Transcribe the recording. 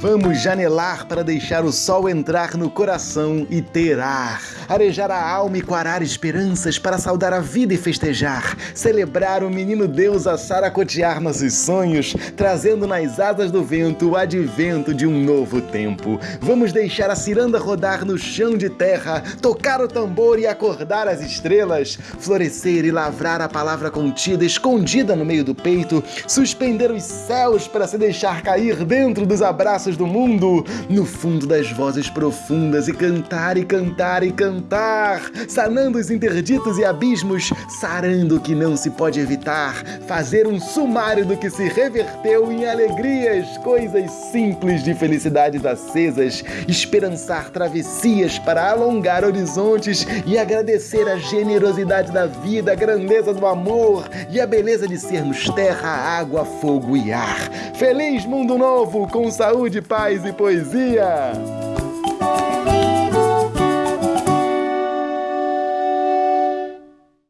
Vamos janelar para deixar o sol entrar no coração e ter ar. Arejar a alma e quarar esperanças para saudar a vida e festejar. Celebrar o menino Deus a saracotear nossos sonhos, trazendo nas asas do vento o advento de um novo tempo. Vamos deixar a ciranda rodar no chão de terra, tocar o tambor e acordar as estrelas, florescer e lavrar a palavra contida, escondida no meio do peito, suspender os céus para se deixar cair dentro dos abraços do mundo, no fundo das vozes profundas e cantar e cantar e cantar, sanando os interditos e abismos, sarando o que não se pode evitar, fazer um sumário do que se reverteu em alegrias, coisas simples de felicidades acesas, esperançar travessias para alongar horizontes e agradecer a generosidade da vida, a grandeza do amor e a beleza de sermos terra, água, fogo e ar. Feliz mundo novo com saúde paz e poesia.